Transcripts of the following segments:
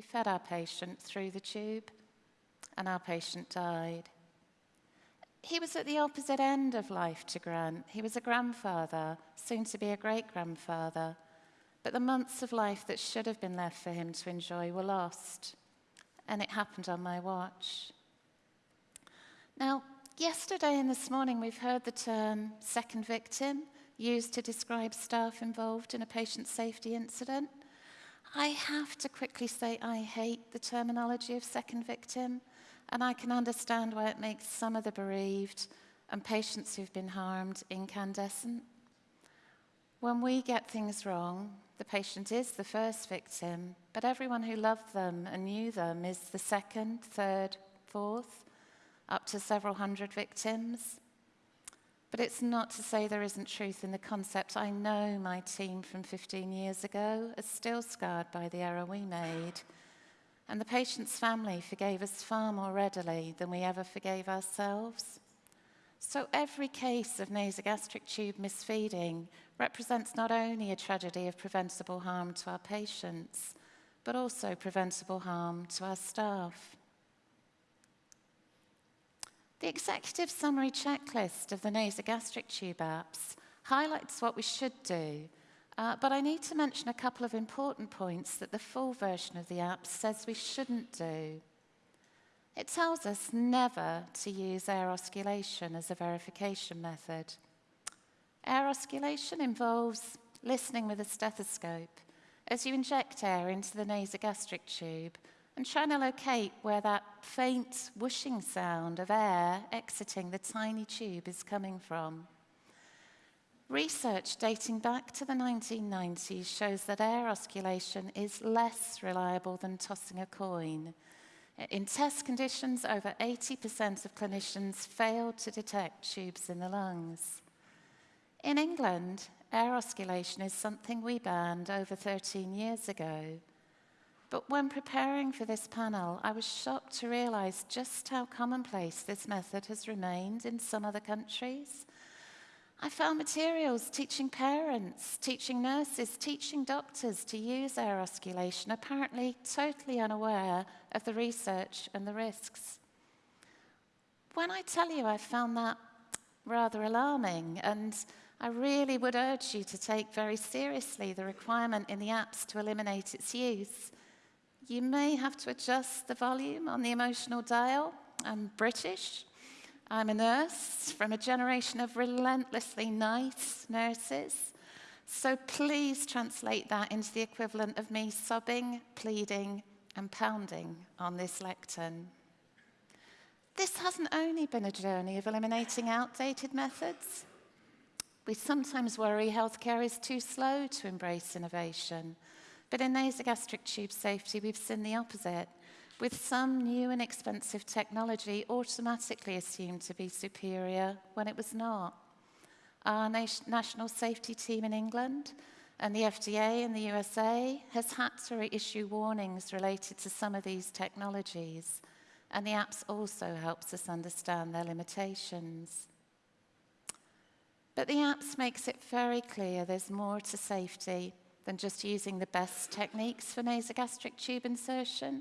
We fed our patient through the tube, and our patient died. He was at the opposite end of life to Grant. He was a grandfather, soon to be a great grandfather. But the months of life that should have been left for him to enjoy were lost. And it happened on my watch. Now, yesterday and this morning, we've heard the term second victim used to describe staff involved in a patient safety incident. I have to quickly say I hate the terminology of second victim, and I can understand why it makes some of the bereaved and patients who've been harmed incandescent. When we get things wrong, the patient is the first victim, but everyone who loved them and knew them is the second, third, fourth, up to several hundred victims. But it's not to say there isn't truth in the concept. I know my team from 15 years ago is still scarred by the error we made. And the patient's family forgave us far more readily than we ever forgave ourselves. So every case of nasogastric tube misfeeding represents not only a tragedy of preventable harm to our patients, but also preventable harm to our staff. The executive summary checklist of the nasogastric tube apps highlights what we should do, uh, but I need to mention a couple of important points that the full version of the app says we shouldn't do. It tells us never to use air auscultation as a verification method. Air auscultation involves listening with a stethoscope as you inject air into the nasogastric tube and trying to locate where that faint whooshing sound of air exiting the tiny tube is coming from. Research dating back to the 1990s shows that air auscultation is less reliable than tossing a coin in test conditions, over 80% of clinicians failed to detect tubes in the lungs. In England, air auscultation is something we banned over 13 years ago. But when preparing for this panel, I was shocked to realize just how commonplace this method has remained in some other countries. I found materials teaching parents, teaching nurses, teaching doctors to use air auscultation, apparently totally unaware of the research and the risks. When I tell you I found that rather alarming, and I really would urge you to take very seriously the requirement in the apps to eliminate its use. You may have to adjust the volume on the emotional dial. I'm British, I'm a nurse from a generation of relentlessly nice nurses. So please translate that into the equivalent of me sobbing, pleading, and pounding on this lectern. This hasn't only been a journey of eliminating outdated methods. We sometimes worry healthcare is too slow to embrace innovation. But in nasogastric tube safety, we've seen the opposite with some new and expensive technology automatically assumed to be superior when it was not. Our national safety team in England and the FDA in the USA has had to reissue warnings related to some of these technologies, and the apps also helps us understand their limitations. But the apps makes it very clear there's more to safety than just using the best techniques for nasogastric tube insertion,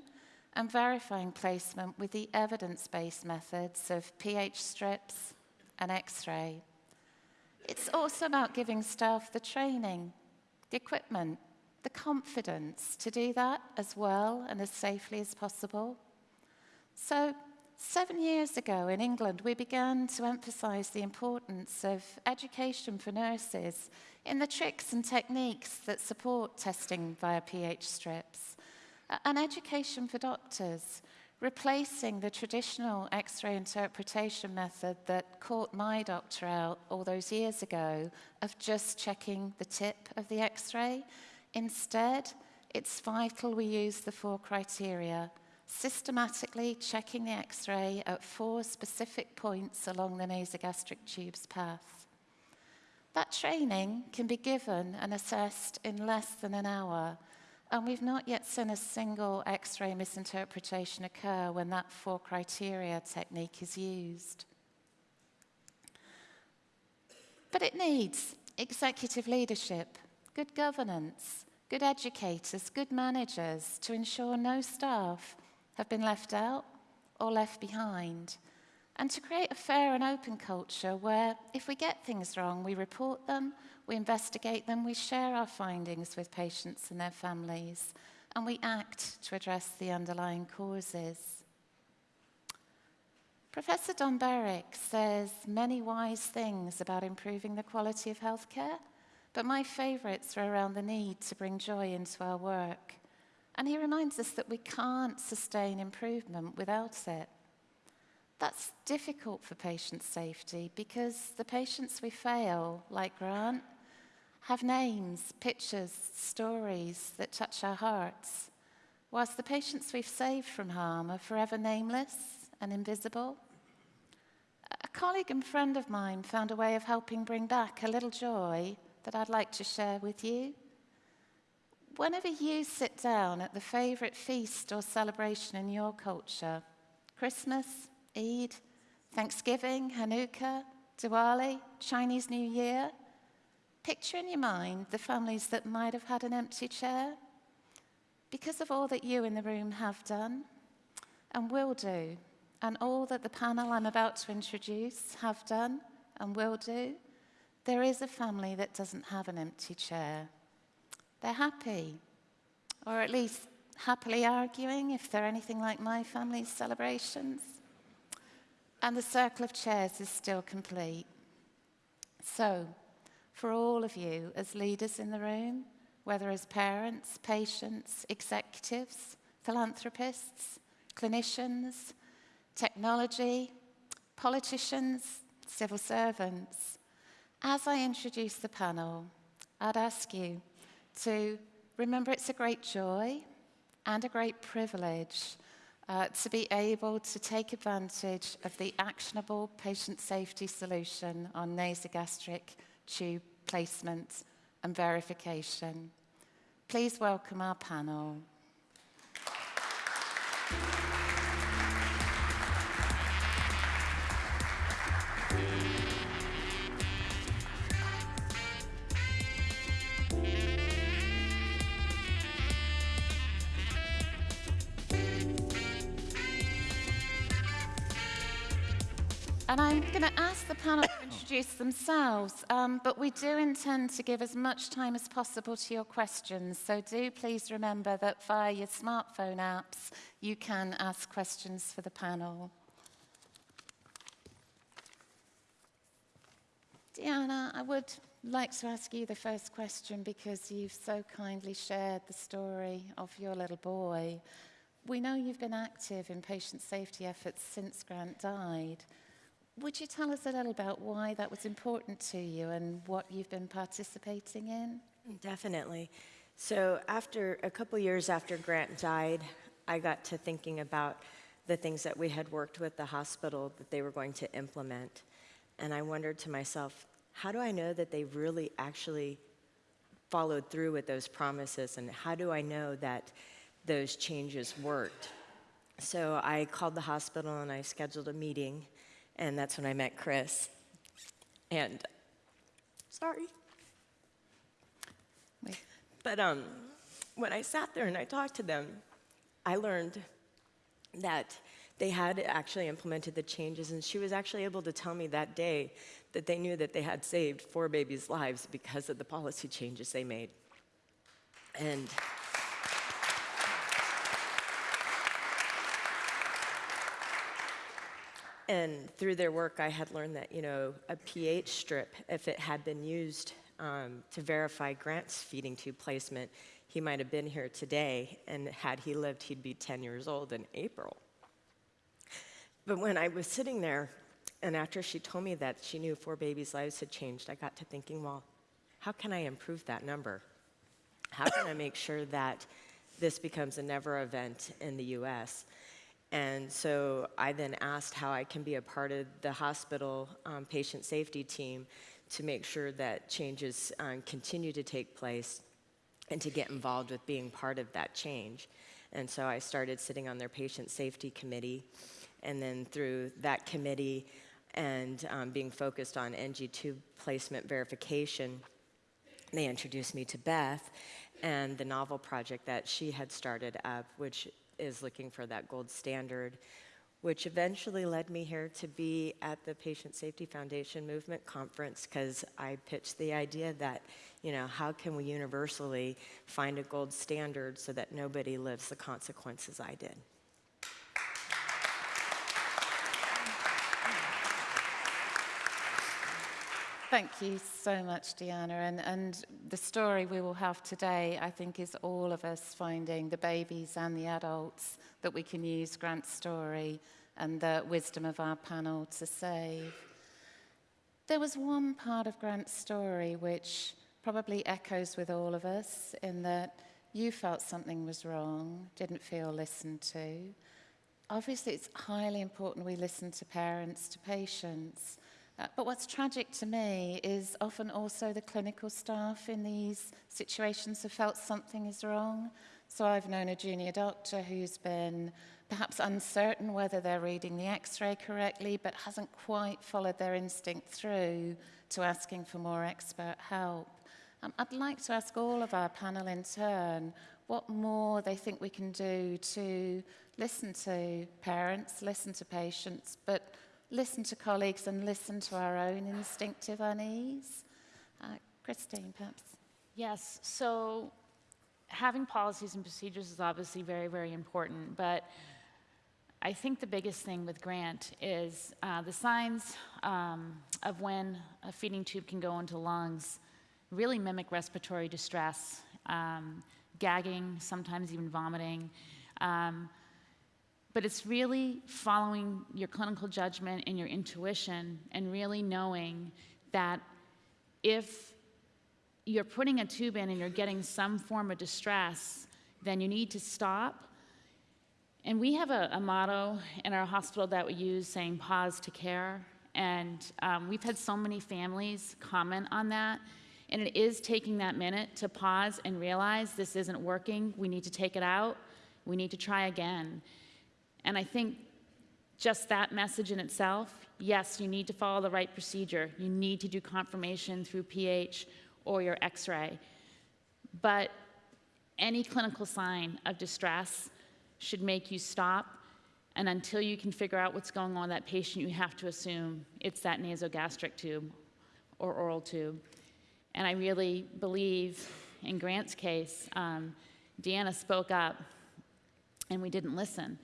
and verifying placement with the evidence-based methods of pH strips and X-ray. It's also about giving staff the training, the equipment, the confidence to do that as well and as safely as possible. So seven years ago in England, we began to emphasize the importance of education for nurses in the tricks and techniques that support testing via pH strips an education for doctors, replacing the traditional X-ray interpretation method that caught my doctor out all those years ago of just checking the tip of the X-ray. Instead, it's vital we use the four criteria, systematically checking the X-ray at four specific points along the nasogastric tube's path. That training can be given and assessed in less than an hour, and we've not yet seen a single X-ray misinterpretation occur when that four criteria technique is used. But it needs executive leadership, good governance, good educators, good managers to ensure no staff have been left out or left behind. And to create a fair and open culture where if we get things wrong, we report them, we investigate them, we share our findings with patients and their families, and we act to address the underlying causes. Professor Don Berwick says many wise things about improving the quality of healthcare, but my favourites are around the need to bring joy into our work. And he reminds us that we can't sustain improvement without it. That's difficult for patient safety because the patients we fail, like Grant, have names, pictures, stories that touch our hearts, whilst the patients we've saved from harm are forever nameless and invisible. A colleague and friend of mine found a way of helping bring back a little joy that I'd like to share with you. Whenever you sit down at the favourite feast or celebration in your culture, Christmas, Eid, Thanksgiving, Hanukkah, Diwali, Chinese New Year, picture in your mind the families that might have had an empty chair because of all that you in the room have done and will do and all that the panel I'm about to introduce have done and will do, there is a family that doesn't have an empty chair. They're happy, or at least happily arguing if they're anything like my family's celebrations. And the circle of chairs is still complete. So, for all of you as leaders in the room, whether as parents, patients, executives, philanthropists, clinicians, technology, politicians, civil servants. As I introduce the panel, I'd ask you to remember it's a great joy and a great privilege uh, to be able to take advantage of the actionable patient safety solution on nasogastric tube placement and verification. Please welcome our panel. Going to ask the panel to introduce themselves, um, but we do intend to give as much time as possible to your questions. So do please remember that via your smartphone apps, you can ask questions for the panel. Diana, I would like to ask you the first question because you've so kindly shared the story of your little boy. We know you've been active in patient safety efforts since Grant died. Would you tell us a little about why that was important to you and what you've been participating in? Definitely. So after a couple years after Grant died, I got to thinking about the things that we had worked with the hospital that they were going to implement. And I wondered to myself, how do I know that they really actually followed through with those promises? And how do I know that those changes worked? So I called the hospital and I scheduled a meeting and that's when I met Chris. And sorry. Wait. But um, when I sat there and I talked to them, I learned that they had actually implemented the changes, and she was actually able to tell me that day that they knew that they had saved four babies' lives because of the policy changes they made. And And through their work, I had learned that, you know, a pH strip, if it had been used um, to verify Grant's feeding tube placement, he might have been here today, and had he lived, he'd be 10 years old in April. But when I was sitting there, and after she told me that she knew four babies' lives had changed, I got to thinking, well, how can I improve that number? How can I make sure that this becomes a never event in the US? And so I then asked how I can be a part of the hospital um, patient safety team to make sure that changes um, continue to take place and to get involved with being part of that change. And so I started sitting on their patient safety committee. And then through that committee and um, being focused on NG tube placement verification, they introduced me to Beth. and the novel project that she had started up, which is looking for that gold standard, which eventually led me here to be at the Patient Safety Foundation Movement Conference because I pitched the idea that, you know, how can we universally find a gold standard so that nobody lives the consequences I did? Thank you so much, Deanna. And, and the story we will have today, I think, is all of us finding the babies and the adults that we can use Grant's story and the wisdom of our panel to save. There was one part of Grant's story which probably echoes with all of us in that you felt something was wrong, didn't feel listened to. Obviously, it's highly important we listen to parents, to patients. Uh, but what's tragic to me is often also the clinical staff in these situations have felt something is wrong. So I've known a junior doctor who's been perhaps uncertain whether they're reading the x-ray correctly, but hasn't quite followed their instinct through to asking for more expert help. Um, I'd like to ask all of our panel in turn what more they think we can do to listen to parents, listen to patients, but listen to colleagues and listen to our own instinctive unease. Uh, Christine, perhaps. Yes, so having policies and procedures is obviously very, very important, but I think the biggest thing with Grant is uh, the signs um, of when a feeding tube can go into lungs really mimic respiratory distress, um, gagging, sometimes even vomiting. Um, but it's really following your clinical judgment and your intuition and really knowing that if you're putting a tube in and you're getting some form of distress, then you need to stop. And we have a, a motto in our hospital that we use saying pause to care. And um, we've had so many families comment on that. And it is taking that minute to pause and realize this isn't working. We need to take it out. We need to try again. And I think just that message in itself, yes, you need to follow the right procedure. You need to do confirmation through pH or your x-ray. But any clinical sign of distress should make you stop and until you can figure out what's going on with that patient, you have to assume it's that nasogastric tube or oral tube. And I really believe in Grant's case, um, Deanna spoke up and we didn't listen.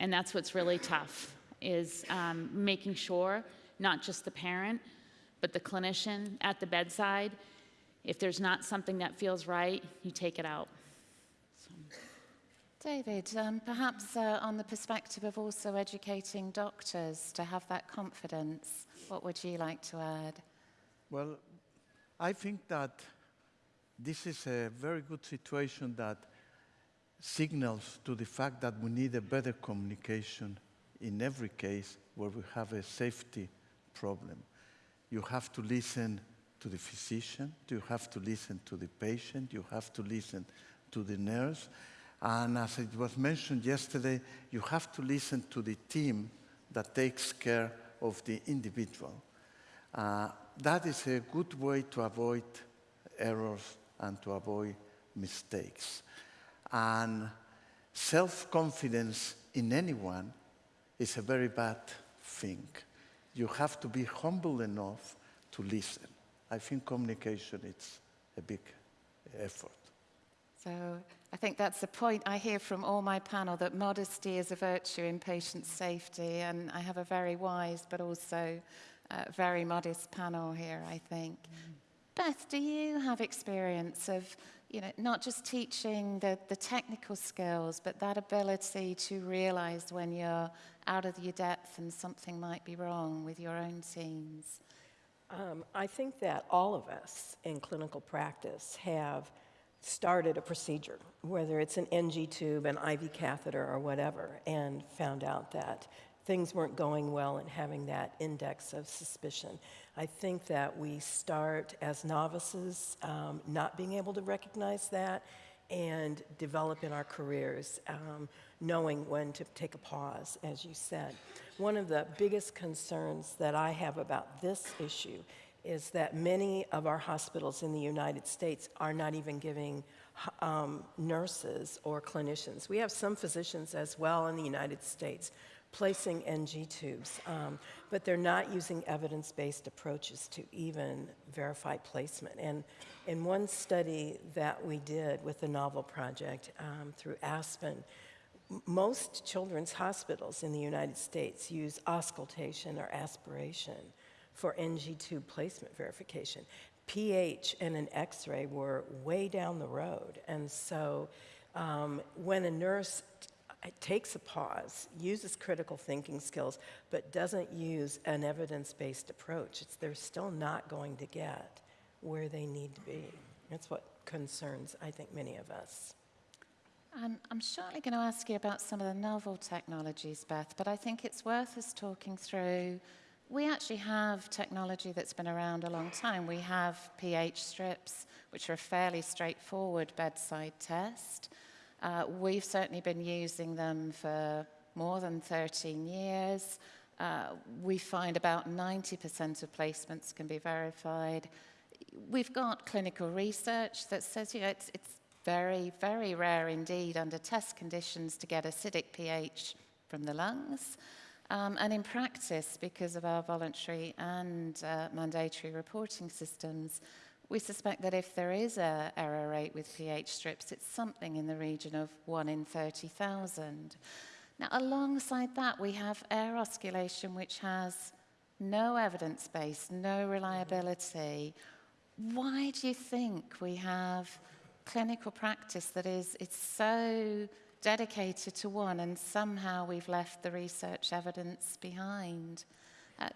And that's what's really tough, is um, making sure not just the parent, but the clinician at the bedside, if there's not something that feels right, you take it out. So. David, um, perhaps uh, on the perspective of also educating doctors to have that confidence, what would you like to add? Well, I think that this is a very good situation that signals to the fact that we need a better communication in every case where we have a safety problem. You have to listen to the physician, you have to listen to the patient, you have to listen to the nurse, and as it was mentioned yesterday, you have to listen to the team that takes care of the individual. Uh, that is a good way to avoid errors and to avoid mistakes. And self-confidence in anyone is a very bad thing. You have to be humble enough to listen. I think communication is a big effort. So I think that's the point I hear from all my panel, that modesty is a virtue in patient safety, and I have a very wise but also uh, very modest panel here, I think. Mm. Beth, do you have experience of you know, not just teaching the, the technical skills, but that ability to realize when you're out of your depth and something might be wrong with your own teams? Um, I think that all of us in clinical practice have started a procedure, whether it's an NG tube, an IV catheter, or whatever, and found out that things weren't going well and having that index of suspicion. I think that we start as novices um, not being able to recognize that and develop in our careers, um, knowing when to take a pause, as you said. One of the biggest concerns that I have about this issue is that many of our hospitals in the United States are not even giving um, nurses or clinicians. We have some physicians as well in the United States placing NG tubes, um, but they're not using evidence based approaches to even verify placement. And in one study that we did with the Novel Project um, through Aspen, most children's hospitals in the United States use auscultation or aspiration for NG tube placement verification. pH and an x ray were way down the road. And so um, when a nurse t- takes a pause, uses critical thinking skills, but doesn't use an evidence based approach, it's, they're still not going to get where they need to be. That's what concerns, I think, many of us. Um, I'm shortly going to ask you about some of the novel technologies, Beth, but I think it's worth us talking through. We actually have technology that's been around a long time. We have pH strips, which are a fairly straightforward bedside test. Uh, we've certainly been using them for more than 13 years. Uh, we find about 90% of placements can be verified. We've got clinical research that says you know, it's, it's very, very rare indeed under test conditions to get acidic pH from the lungs. Um, and in practice, because of our voluntary and uh, mandatory reporting systems, we suspect that if there is a error rate with pH strips, it's something in the region of 1 in 30,000. Now, alongside that, we have air auscultation, which has no evidence base, no reliability. Why do you think we have clinical practice that is it's so dedicated to one and somehow we've left the research evidence behind? Uh,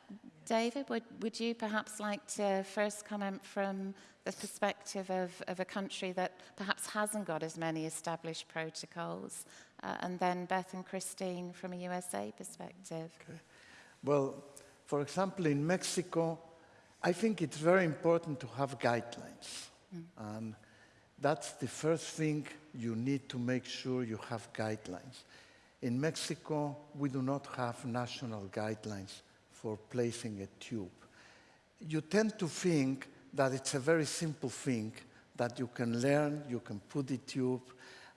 David, would, would you perhaps like to first comment from the perspective of, of a country that perhaps hasn't got as many established protocols? Uh, and then Beth and Christine from a USA perspective. Well, for example, in Mexico, I think it's very important to have guidelines. And that's the first thing you need to make sure you have guidelines. In Mexico, we do not have national guidelines for placing a tube. You tend to think that it's a very simple thing that you can learn, you can put the tube,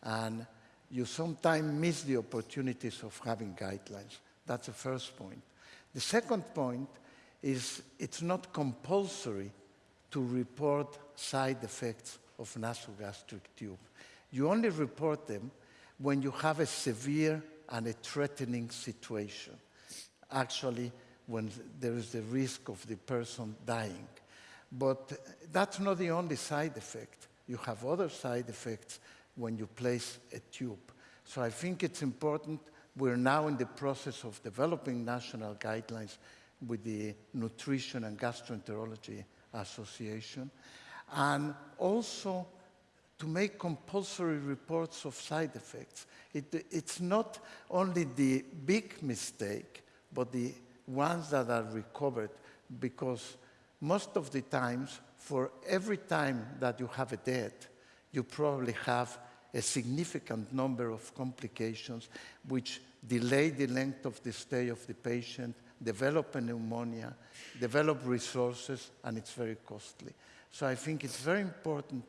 and you sometimes miss the opportunities of having guidelines. That's the first point. The second point is it's not compulsory to report side effects of nasogastric tube. You only report them when you have a severe and a threatening situation. Actually, when there is the risk of the person dying. But that's not the only side effect. You have other side effects when you place a tube. So I think it's important. We're now in the process of developing national guidelines with the Nutrition and Gastroenterology Association. And also to make compulsory reports of side effects. It, it's not only the big mistake, but the ones that are recovered, because most of the times, for every time that you have a death, you probably have a significant number of complications which delay the length of the stay of the patient, develop a pneumonia, develop resources, and it's very costly. So I think it's very important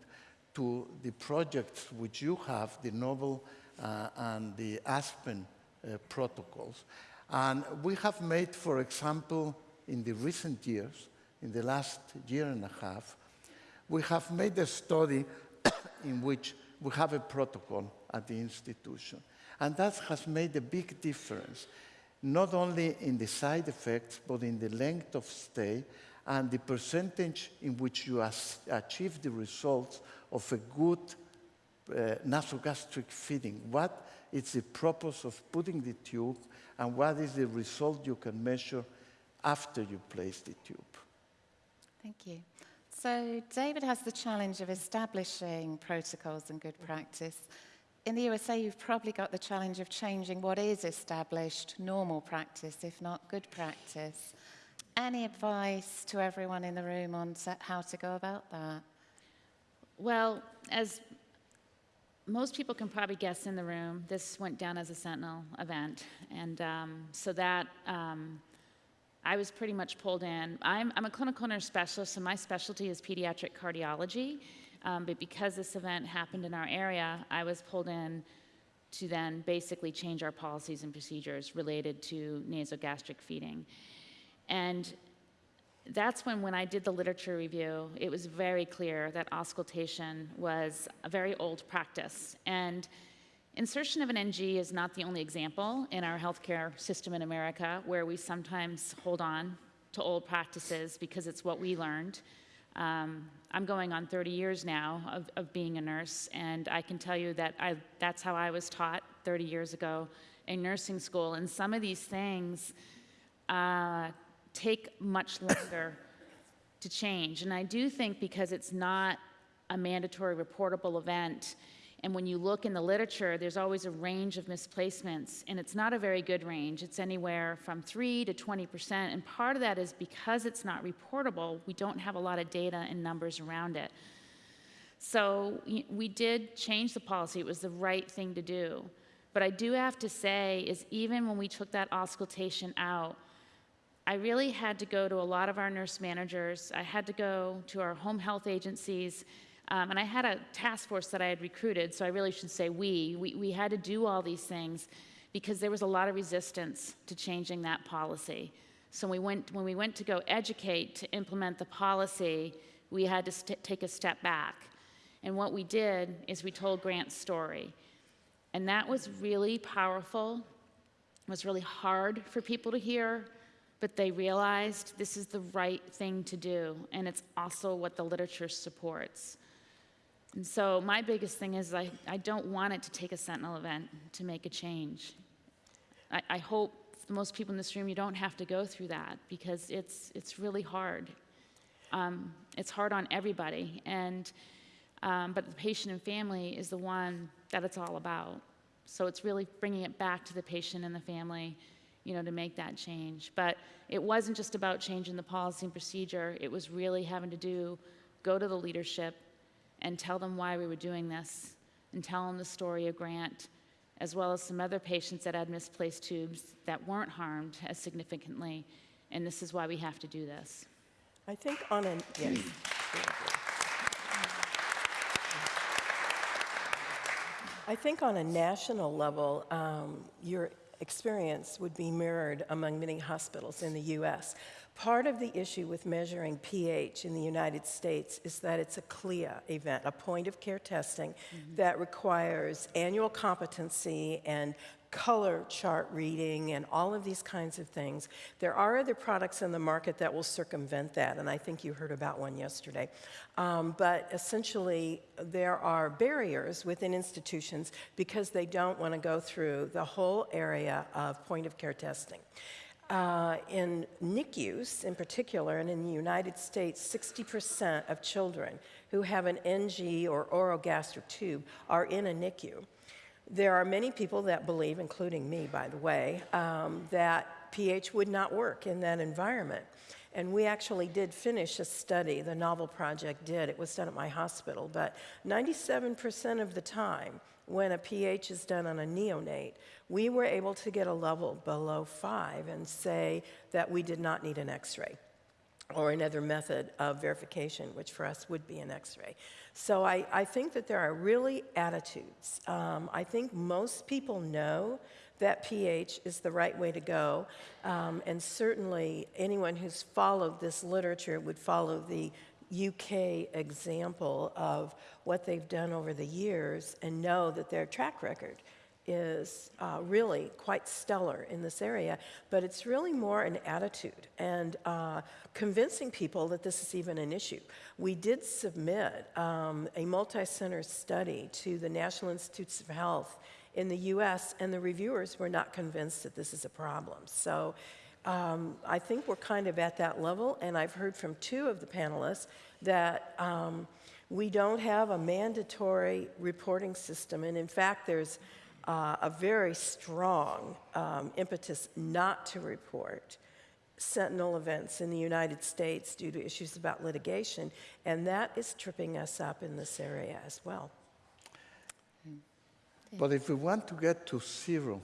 to the projects which you have, the Novel uh, and the Aspen uh, protocols. And we have made, for example, in the recent years, in the last year and a half, we have made a study in which we have a protocol at the institution. And that has made a big difference, not only in the side effects, but in the length of stay and the percentage in which you achieve the results of a good uh, nasogastric feeding. What is the purpose of putting the tube, and what is the result you can measure after you place the tube? Thank you. So, David has the challenge of establishing protocols and good practice. In the USA, you've probably got the challenge of changing what is established normal practice, if not good practice. Any advice to everyone in the room on how to go about that? Well, as most people can probably guess in the room, this went down as a Sentinel event. And um, so that, um, I was pretty much pulled in. I'm, I'm a clinical nurse specialist, so my specialty is pediatric cardiology. Um, but because this event happened in our area, I was pulled in to then basically change our policies and procedures related to nasogastric feeding. And that's when, when I did the literature review, it was very clear that auscultation was a very old practice. And insertion of an NG is not the only example in our healthcare system in America where we sometimes hold on to old practices because it's what we learned. Um, I'm going on 30 years now of, of being a nurse, and I can tell you that I, that's how I was taught 30 years ago in nursing school. And some of these things uh, take much longer to change. And I do think because it's not a mandatory reportable event, and when you look in the literature, there's always a range of misplacements, and it's not a very good range. It's anywhere from 3 to 20%. And part of that is because it's not reportable, we don't have a lot of data and numbers around it. So we did change the policy. It was the right thing to do. But I do have to say is even when we took that auscultation out, I really had to go to a lot of our nurse managers. I had to go to our home health agencies. Um, and I had a task force that I had recruited, so I really should say we. we. We had to do all these things because there was a lot of resistance to changing that policy. So we went, when we went to go educate to implement the policy, we had to take a step back. And what we did is we told Grant's story. And that was really powerful. It was really hard for people to hear, but they realized this is the right thing to do, and it's also what the literature supports. And so my biggest thing is I, I don't want it to take a Sentinel event to make a change. I, I hope most people in this room you don't have to go through that because it's, it's really hard. Um, it's hard on everybody, and, um, but the patient and family is the one that it's all about. So it's really bringing it back to the patient and the family, you know, to make that change. But it wasn't just about changing the policy and procedure. It was really having to do, go to the leadership and tell them why we were doing this and tell them the story of Grant, as well as some other patients that had misplaced tubes that weren't harmed as significantly. And this is why we have to do this. I think on an, yes. I think on a national level, um, your experience would be mirrored among many hospitals in the US. Part of the issue with measuring pH in the United States is that it's a CLIA event, a point of care testing mm-hmm. that requires annual competency and color chart reading and all of these kinds of things. There are other products in the market that will circumvent that, and I think you heard about one yesterday. Um, but essentially, there are barriers within institutions because they don't want to go through the whole area of point of care testing. Uh, in NICUs in particular, and in the United States, 60% of children who have an NG or orogastric tube are in a NICU. There are many people that believe, including me, by the way, um, that pH would not work in that environment. And we actually did finish a study, the Novel Project did. It was done at my hospital, but 97% of the time, when a pH is done on a neonate, we were able to get a level below five and say that we did not need an x ray or another method of verification, which for us would be an x ray. So I, I think that there are really attitudes. Um, I think most people know that pH is the right way to go, um, and certainly anyone who's followed this literature would follow the UK example of what they've done over the years and know that their track record is uh, really quite stellar in this area, but it's really more an attitude and uh, convincing people that this is even an issue. We did submit um, a multi center study to the National Institutes of Health in the US, and the reviewers were not convinced that this is a problem. So um, I think we're kind of at that level, and I've heard from two of the panelists that. Um, we don't have a mandatory reporting system, and in fact, there's uh, a very strong um, impetus not to report sentinel events in the United States due to issues about litigation, and that is tripping us up in this area as well. But if we want to get to zero,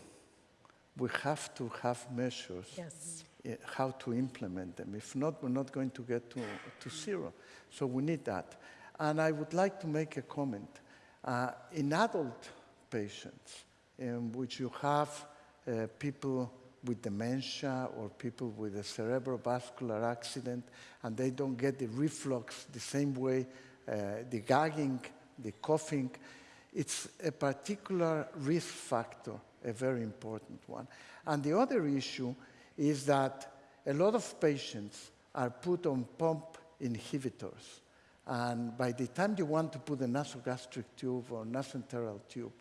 we have to have measures Yes. eh, how to implement them. If not, we're not going to get to, to zero. So we need that. And I would like to make a comment. Uh, in adult patients, in which you have uh, people with dementia or people with a cerebrovascular accident, and they don't get the reflux the same way, uh, the gagging, the coughing, it's a particular risk factor, a very important one. And the other issue is that a lot of patients are put on pump inhibitors. And by the time you want to put a nasogastric tube or nasoenteral tube,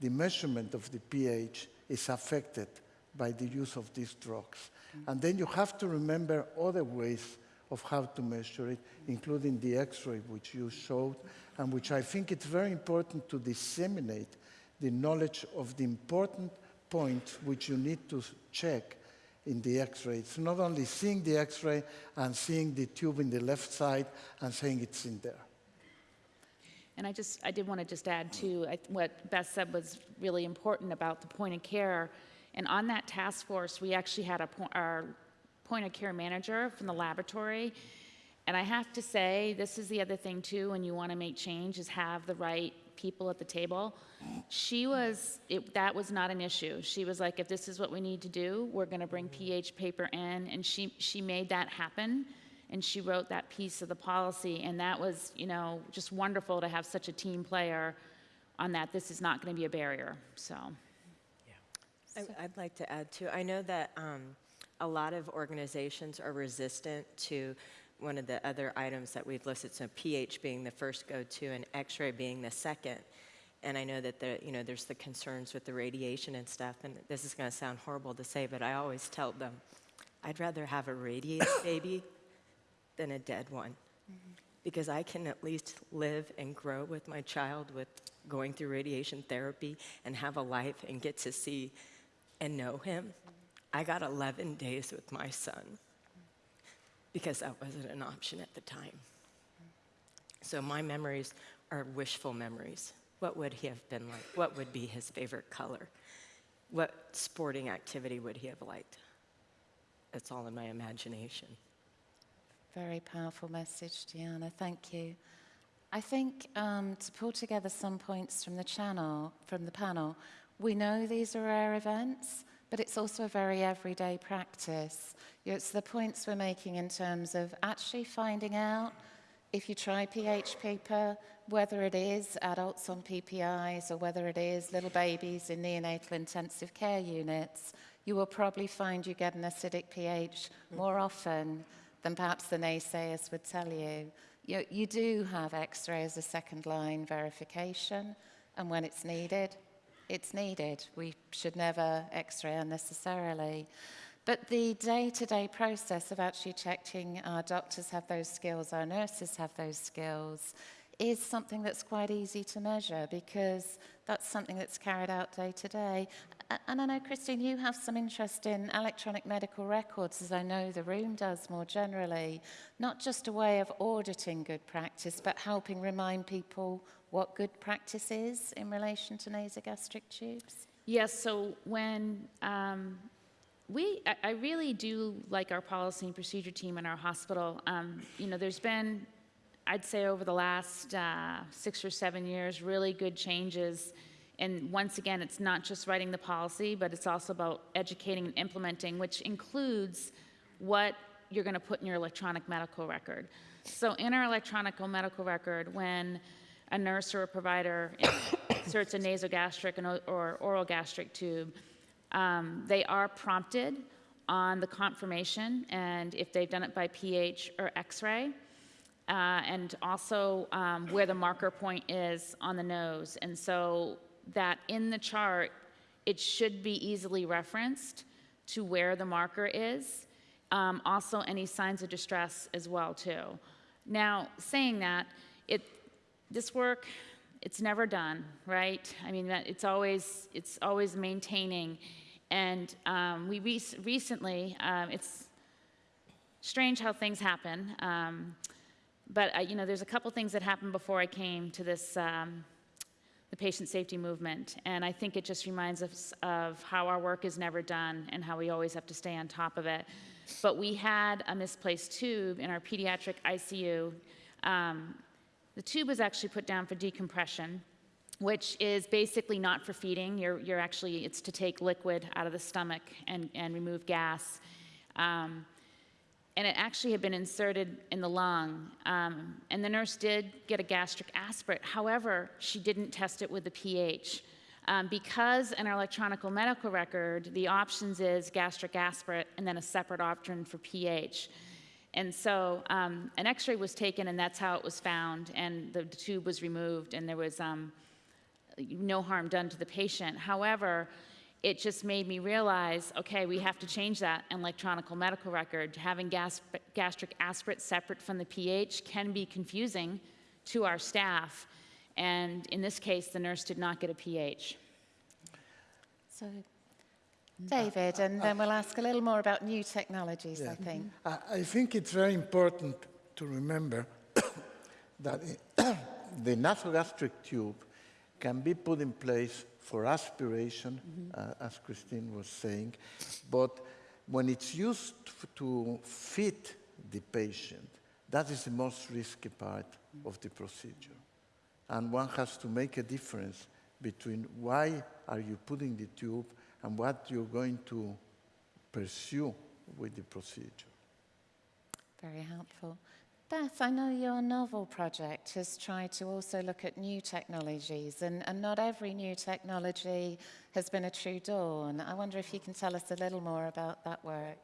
the measurement of the pH is affected by the use of these drugs. Mm-hmm. And then you have to remember other ways of how to measure it, including the X-ray, which you showed, and which I think it's very important to disseminate the knowledge of the important points which you need to check in the X-ray. It's not only seeing the X-ray and seeing the tube in the left side and saying it's in there. And I just, I did want to just add to what Beth said was really important about the point of care. And on that task force, we actually had a, po- our point of care manager from the laboratory. And I have to say, this is the other thing too, when you want to make change, is have the right people at the table. She was, it, that was not an issue. She was like, if this is what we need to do, we're going to bring pH paper in. And she, she made that happen. And she wrote that piece of the policy. And that was, you know, just wonderful to have such a team player on that. This is not going to be a barrier. So. I- I'd like to add too, I know that um, a lot of organizations are resistant to one of the other items that we've listed, so pH being the first go-to and X-ray being the second. And I know that the, you know, there's the concerns with the radiation and stuff, and this is going to sound horrible to say, but I always tell them, I'd rather have a radiated baby than a dead one. Because I can at least live and grow with my child with going through radiation therapy and have a life and get to see and know him. I got 11 days with my son because that wasn't an option at the time. So my memories are wishful memories. What would he have been like? What would be his favorite color? What sporting activity would he have liked? It's all in my imagination. Very powerful message, Diana. Thank you. I think um, to pull together some points from the channel, from the panel, we know these are rare events, but it's also a very everyday practice. It's the points we're making in terms of actually finding out if you try pH paper, whether it is adults on PPIs or whether it is little babies in neonatal intensive care units, you will probably find you get an acidic pH more often than perhaps the naysayers would tell you. You, you do have X-ray as a second line verification, and when it's needed, it's needed. We should never X-ray unnecessarily. But the day-to-day process of actually checking our doctors have those skills, our nurses have those skills, is something that's quite easy to measure because that's something that's carried out day to day. And I know, Christine, you have some interest in electronic medical records, as I know the room does more generally. Not just a way of auditing good practice, but helping remind people what good practice is in relation to nasogastric tubes. Yes, so when um, we, I, I really do like our policy and procedure team in our hospital. Um, you know, there's been, I'd say over the last uh, six or seven years, really good changes. And once again, it's not just writing the policy, but it's also about educating and implementing, which includes what you're going to put in your electronic medical record. So in our electronic medical record, when a nurse or a provider inserts a nasogastric or oral gastric tube, um, they are prompted on the confirmation and if they've done it by pH or X-ray, uh, and also um, where the marker point is on the nose. And so that in the chart, it should be easily referenced to where the marker is. Um, also, any signs of distress as well too. Now, saying that, it this work it's never done right i mean that it's always it's always maintaining and um, we rec- recently um, it's strange how things happen um, but I, you know there's a couple things that happened before i came to this um, the patient safety movement. And I think it just reminds us of how our work is never done and how we always have to stay on top of it. But we had a misplaced tube in our pediatric ICU. Um, the tube was actually put down for decompression, which is basically not for feeding. You're, you're actually, it's to take liquid out of the stomach and, and remove gas. Um, and it actually had been inserted in the lung. Um, and the nurse did get a gastric aspirate. However, she didn't test it with the pH. Um, because in our electronic medical record, the options is gastric aspirate and then a separate option for pH. And so um, an x-ray was taken and that's how it was found and the, tube was removed and there was um, no harm done to the patient. However, it just made me realize, okay, we have to change that in electronic medical record. Having gas, gastric aspirate separate from the pH can be confusing to our staff. And in this case, the nurse did not get a pH. So, mm. David, and then we'll ask a little more about new technologies, I think. Mm-hmm. I, I think it's very important to remember that the nasogastric tube can be put in place for aspiration, uh, as Christine was saying, but when it's used to feed the patient, that is the most risky part of the procedure. And one has to make a difference between why are you putting the tube and what you're going to pursue with the procedure. Very helpful. Beth, I know your novel project has tried to also look at new technologies, and, and not every new technology has been a true dawn. I wonder if you can tell us a little more about that work.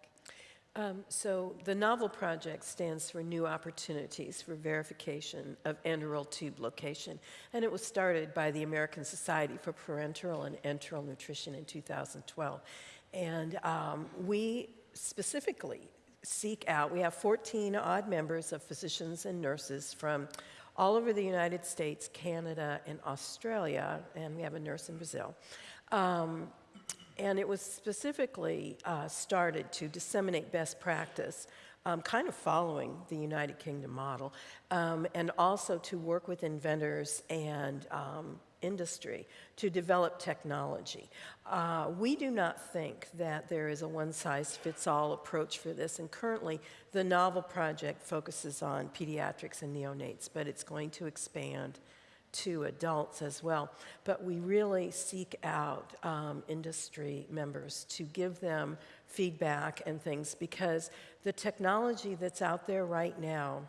Um, so the novel project stands for New Opportunities for Verification of Enteral Tube Location, and it was started by the American Society for Parenteral and Enteral Nutrition in 2012. And um, we specifically seek out, we have 14 odd members of physicians and nurses from all over the United States, Canada, and Australia, and we have a nurse in Brazil. Um, and it was specifically uh, started to disseminate best practice, um, kind of following the United Kingdom model, um, and also to work with inventors and um, industry to develop technology. Uh, we do not think that there is a one size fits all approach for this, and currently the Novel Project focuses on pediatrics and neonates, but it's going to expand to adults as well. But we really seek out um, industry members to give them feedback and things because the technology that's out there right now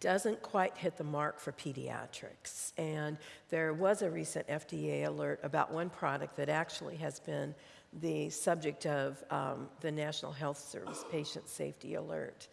doesn't quite hit the mark for pediatrics. And there was a recent FDA alert about one product that actually has been the subject of um, the National Health Service Patient Safety Alert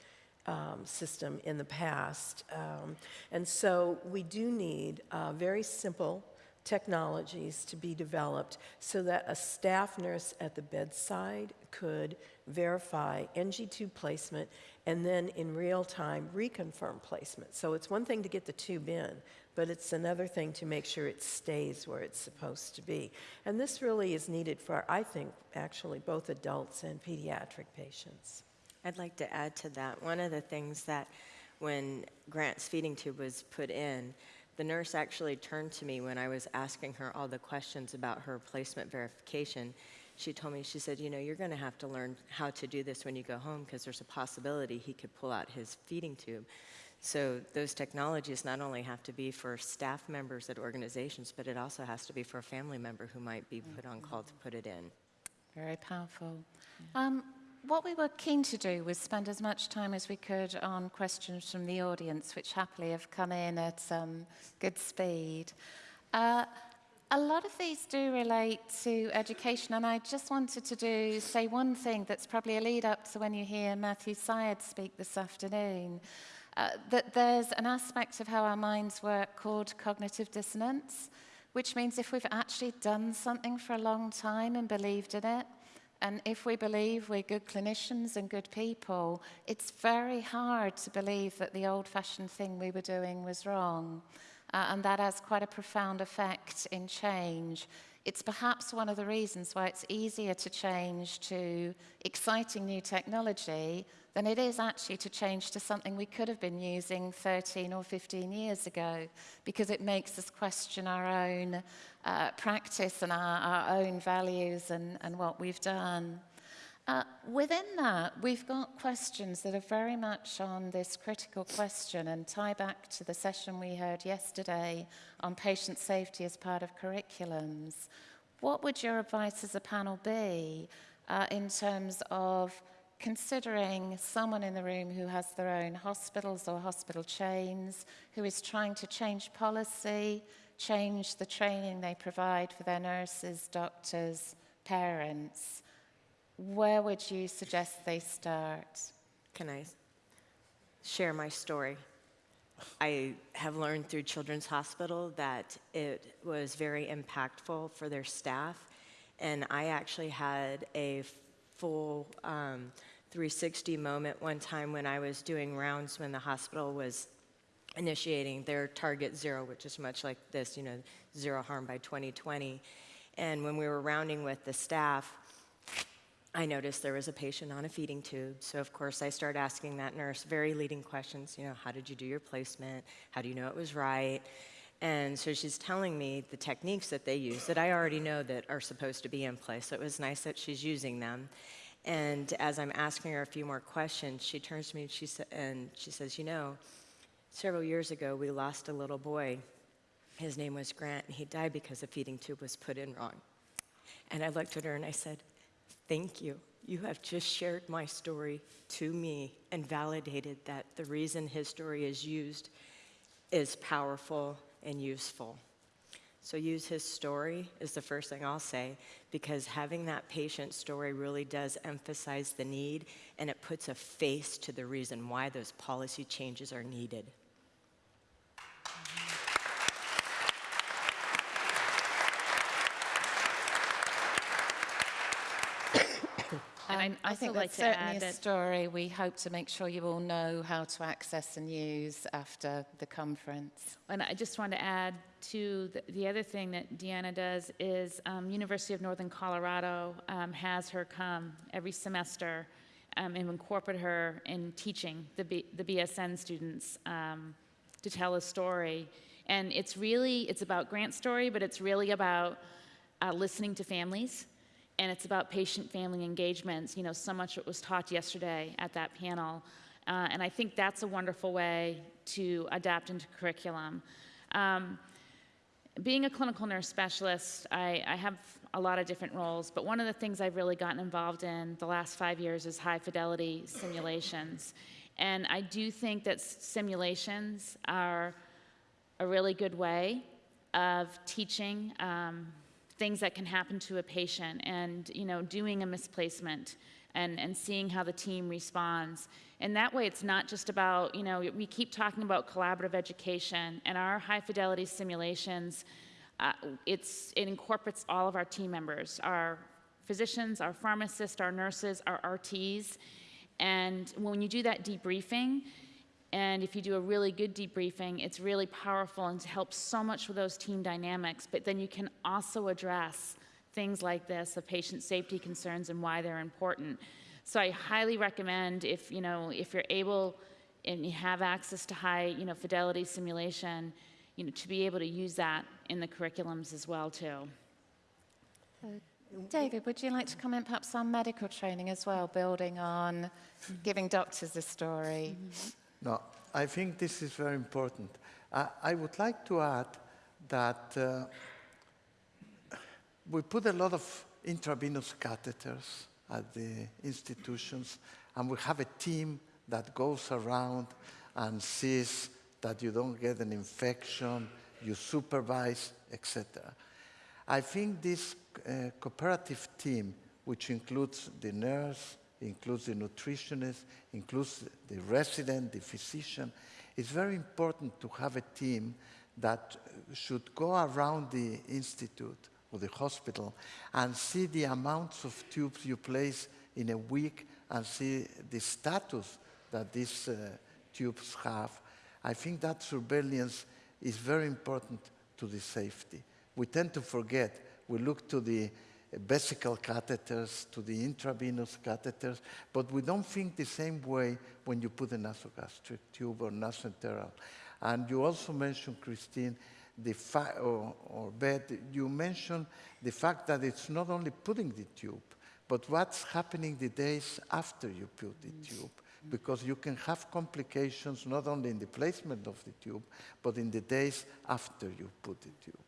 um, system in the past. Um, and so we do need uh, very simple technologies to be developed so that a staff nurse at the bedside could verify NG tube placement and then in real time reconfirm placement. So it's one thing to get the tube in, but it's another thing to make sure it stays where it's supposed to be. And this really is needed for, I think, actually both adults and pediatric patients. I'd like to add to that. One of the things that when Grant's feeding tube was put in, the nurse actually turned to me when I was asking her all the questions about her placement verification. She told me, she said, You know, you're going to have to learn how to do this when you go home because there's a possibility he could pull out his feeding tube. So, those technologies not only have to be for staff members at organizations, but it also has to be for a family member who might be put on call to put it in. Very powerful. Um, what we were keen to do was spend as much time as we could on questions from the audience, which happily have come in at um, good speed. Uh, a lot of these do relate to education, and I just wanted to do say one thing that's probably a lead up to when you hear Matthew Syed speak this afternoon. Uh, that there's an aspect of how our minds work called cognitive dissonance, which means if we've actually done something for a long time and believed in it, and if we believe we're good clinicians and good people, it's very hard to believe that the old fashioned thing we were doing was wrong. Uh, and that has quite a profound effect in change. it's perhaps one of the reasons why it's easier to change to exciting new technology than it is actually to change to something we could have been using 13 or 15 years ago, because it makes us question our own uh, practice and our, our own values and, and what we've done. Uh, within that, we've got questions that are very much on this critical question and tie back to the session we heard yesterday on patient safety as part of curriculums. What would your advice as a panel be uh, in terms of considering someone in the room who has their own hospitals or hospital chains, who is trying to change policy, change the training they provide for their nurses, doctors, parents? Where would you suggest they start? Can I share my story? I have learned through Children's Hospital that it was very impactful for their staff, and I actually had a full um, 360 moment one time when I was doing rounds when the hospital was initiating their target zero, which is much like this, you know, zero harm by 2020. And when we were rounding with the staff, I noticed there was a patient on a feeding tube. So, of course, I started asking that nurse very leading questions. You know, how did you do your placement? How do you know it was right? And so she's telling me the techniques that they use that I already know that are supposed to be in place. So it was nice that she's using them. And as I'm asking her a few more questions, she turns to me and she, sa- and she says, You know, several years ago we lost a little boy. His name was Grant, and he died because a feeding tube was put in wrong. And I looked at her and I said, Thank you. You have just shared my story to me and validated that the reason his story is used is powerful and useful. So, use his story is the first thing I'll say because having that patient story really does emphasize the need and it puts a face to the reason why those policy changes are needed. I think that's to certainly a story we hope to make sure you all know how to access and use after the conference. And I just want to add to the, the other thing that Deanna does is um, University of Northern Colorado um, has her come every semester um, and incorporate her in teaching the, B, the BSN students um, to tell a story. And it's really, it's about Grant story, but it's really about uh, listening to families and it's about patient-family engagements. You know, so much was taught yesterday at that panel, uh, and I think that's a wonderful way to adapt into curriculum. Um, being a clinical nurse specialist, I, I, have a lot of different roles, but one of the things I've really gotten involved in the last five years is high fidelity simulations. And I do think that simulations are a really good way of teaching um, things that can happen to a patient and you know doing a misplacement and, and seeing how the team responds. And that way it's not just about you know we keep talking about collaborative education and our high fidelity simulations uh, it's, it incorporates all of our team members our physicians our pharmacists our nurses our rts and when you do that debriefing and if you do a really good debriefing, it's really powerful and helps so much with those team dynamics. But then you can also address things like this, the patient safety concerns and why they're important. So I highly recommend if you know if you're able and you have access to high you know fidelity simulation, you know to be able to use that in the curriculums as well too. David, would you like to comment perhaps on medical training as well, building on giving doctors a story? Mm-hmm. No, I think this is very important. I, I would like to add that uh, we put a lot of intravenous catheters at the institutions, and we have a team that goes around and sees that you don't get an infection, you supervise, etc. I think this uh, cooperative team, which includes the nurse, includes the nutritionist, includes the resident, the physician. It's very important to have a team that should go around the institute or the hospital and see the amounts of tubes you place in a week and see the status that these uh, tubes have. I think that surveillance is very important to the safety. We tend to forget We look to the vesical catheters, to the intravenous catheters, but we don't think the same way when you put a nasogastric tube or nasoenteral. And you also mentioned, Christine, the fact, or, or Beth, you mentioned the fact that it's not only putting the tube, but what's happening the days after you put the tube. Because you can have complications not only in the placement of the tube, but in the days after you put the tube.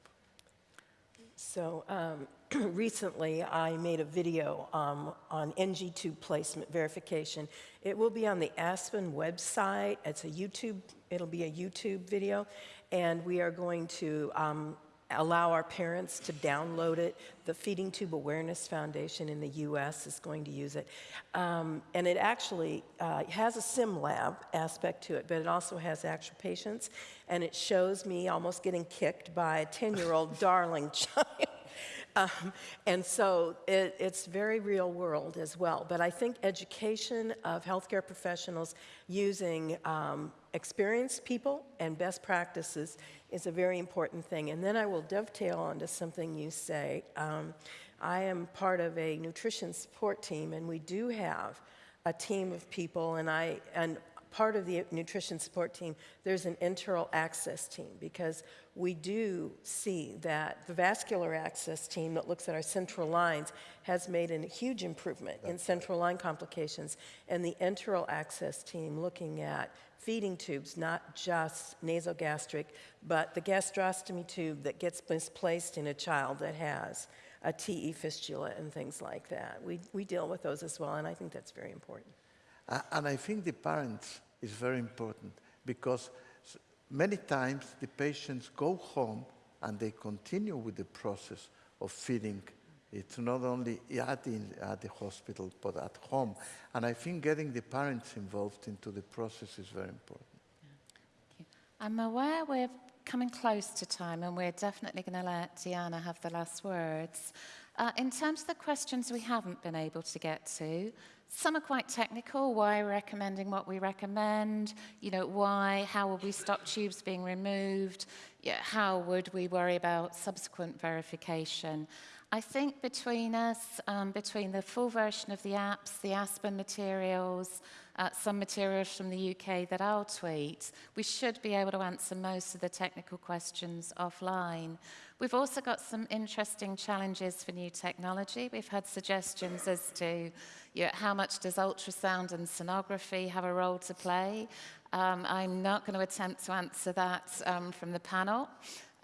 So um, recently, I made a video um, on NG tube placement verification. It will be on the Aspen website. It's a YouTube. It'll be a YouTube video, and we are going to um, allow our parents to download it. The Feeding Tube Awareness Foundation in the U.S. is going to use it, um, and it actually uh, has a sim lab aspect to it, but it also has actual patients, and it shows me almost getting kicked by a 10-year-old darling child. Um, and so it, it's very real world as well. But I think education of healthcare professionals using um, experienced people and best practices is a very important thing. And then I will dovetail onto something you say. Um, I am part of a nutrition support team, and we do have a team of people, and I and part of the nutrition support team, there's an enteral access team because we do see that the vascular access team that looks at our central lines has made a huge improvement in central line complications, and the enteral access team looking at feeding tubes, not just nasogastric, but the gastrostomy tube that gets misplaced in a child that has a TE fistula and things like that. We, we deal with those as well, and I think that's very important. Uh, and I think the parents is very important because many times the patients go home and they continue with the process of feeding. It's not only at the, at the hospital, but at home. And I think getting the parents involved into the process is very important. I'm aware we're coming close to time and we're definitely going to let Diana have the last words. Uh, in terms of the questions we haven't been able to get to, some are quite technical, why we're recommending what we recommend, you know, why, how will we stop tubes being removed, yeah, how would we worry about subsequent verification. I think between us, um, between the full version of the apps, the Aspen materials, uh, some materials from the UK that I'll tweet, we should be able to answer most of the technical questions offline. We've also got some interesting challenges for new technology. We've had suggestions as to you know, how much does ultrasound and sonography have a role to play. Um, I'm not going to attempt to answer that um, from the panel.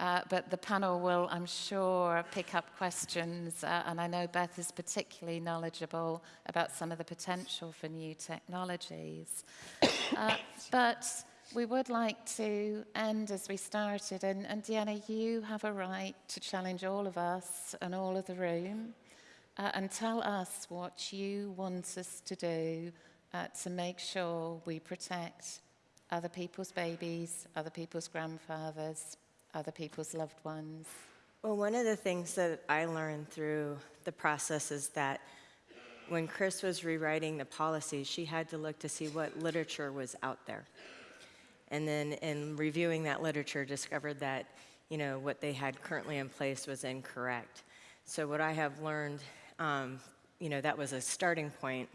Uh, but the panel will, I'm sure, pick up questions, uh, and I know Beth is particularly knowledgeable about some of the potential for new technologies. Uh, but we would like to end as we started, and, and Deanna, you have a right to challenge all of us and all of the room, uh, and tell us what you want us to do uh, to make sure we protect other people's babies, other people's grandfathers, other people's loved ones. Well, one of the things that I learned through the process is that when Chris was rewriting the policy, she had to look to see what literature was out there. And then in reviewing that literature, discovered that, you know, what they had currently in place was incorrect. So what I have learned, um, you know, that was a starting point,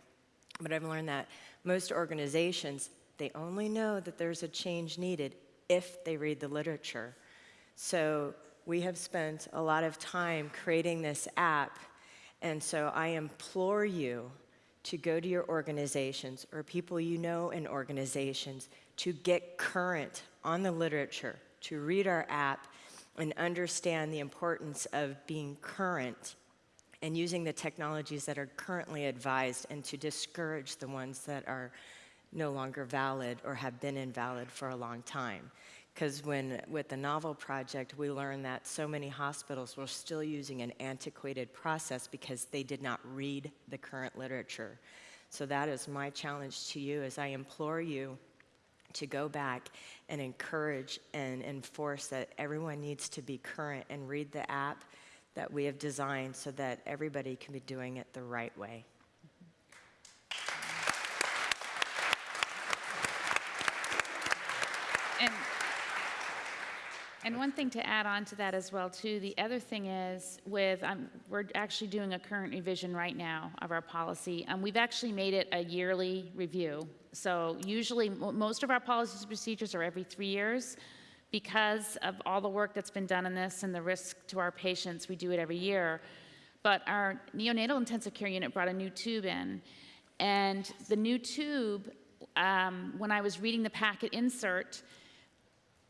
but I've learned that most organizations, they only know that there's a change needed if they read the literature. So we have spent a lot of time creating this app, and so I implore you to go to your organizations or people you know in organizations to get current on the literature, to read our app and understand the importance of being current and using the technologies that are currently advised and to discourage the ones that are no longer valid or have been invalid for a long time. Because when, with the novel project, we learned that so many hospitals were still using an antiquated process because they did not read the current literature. So that is my challenge to you as I implore you to go back and encourage and enforce that everyone needs to be current and read the app that we have designed so that everybody can be doing it the right way. And, one thing to add on to that as well, too, the other thing is with, um, we're actually doing a current revision right now of our policy. Um, we've actually made it a yearly review. So usually, mo- most of our policies and procedures are every three years. Because of all the work that's been done on this and the risk to our patients, we do it every year. But our neonatal intensive care unit brought a new tube in. And the new tube, um, when I was reading the packet insert,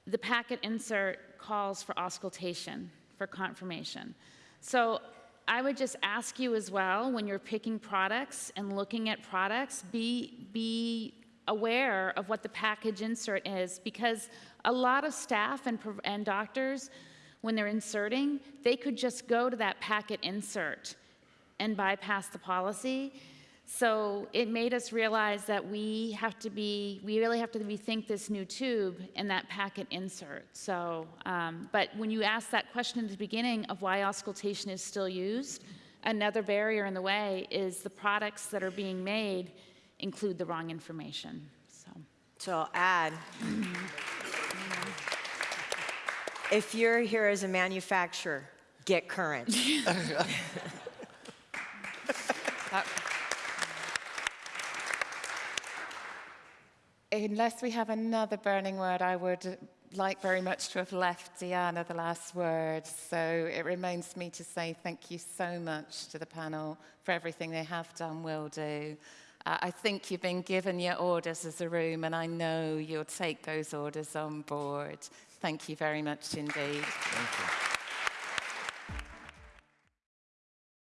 the packet insert calls for auscultation, for confirmation. So I would just ask you as well, when you're picking products and looking at products, be, be aware of what the package insert is, because a lot of staff and, and doctors, when they're inserting, they could just go to that packet insert and bypass the policy. So it made us realize that we have to be, we really have to rethink this new tube and that packet insert. So, um, but when you asked that question at the beginning of why auscultation is still used, another barrier in the way is the products that are being made include the wrong information. So, So I'll add, if you're here as a manufacturer, get current. Unless we have another burning word, I would like very much to have left Diana the last word. So it remains me to say thank you so much to the panel for everything they have done, will do. Uh, I think you've been given your orders as a room, and I know you'll take those orders on board. Thank you very much indeed.